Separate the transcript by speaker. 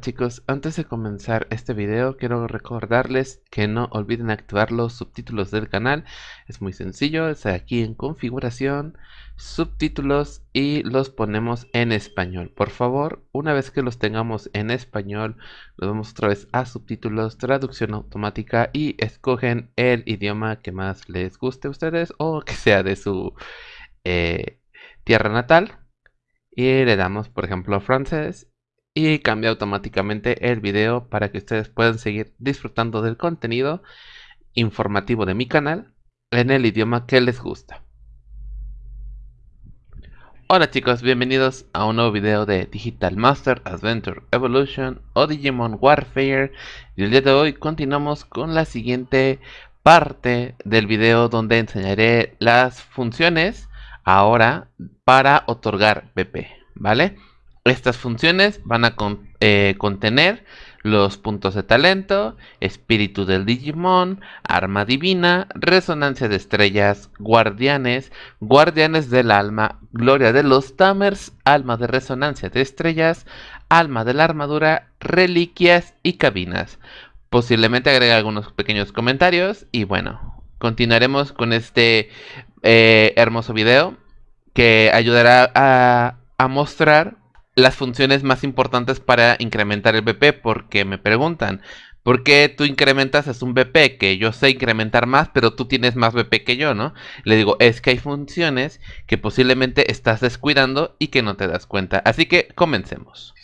Speaker 1: Chicos, antes de comenzar este video quiero recordarles que no olviden activar los subtítulos del canal. Es muy sencillo, es aquí en configuración, subtítulos y los ponemos en español. Por favor, una vez que los tengamos en español, nos vamos otra vez a subtítulos, traducción automática y escogen el idioma que más les guste a ustedes o que sea de su eh, tierra natal. Y le damos, por ejemplo, francés y cambia automáticamente el video para que ustedes puedan seguir disfrutando del contenido informativo de mi canal en el idioma que les gusta. Hola chicos, bienvenidos a un nuevo video de Digital Master Adventure Evolution o Digimon Warfare y el día de hoy continuamos con la siguiente parte del video donde enseñaré las funciones ahora para otorgar BP, ¿vale? Estas funciones van a eh, contener los puntos de talento, espíritu del Digimon, arma divina, resonancia de estrellas, guardianes, guardianes del alma, gloria de los Tamers, alma de resonancia de estrellas, alma de la armadura, reliquias y cabinas. Posiblemente agregue algunos pequeños comentarios y bueno, continuaremos con este eh, hermoso video que ayudará a, a mostrar las funciones más importantes para incrementar el BP porque me preguntan, ¿por qué tú incrementas es un BP que yo sé incrementar más, pero tú tienes más BP que yo, ¿no? Le digo, es que hay funciones que posiblemente estás descuidando y que no te das cuenta. Así que comencemos.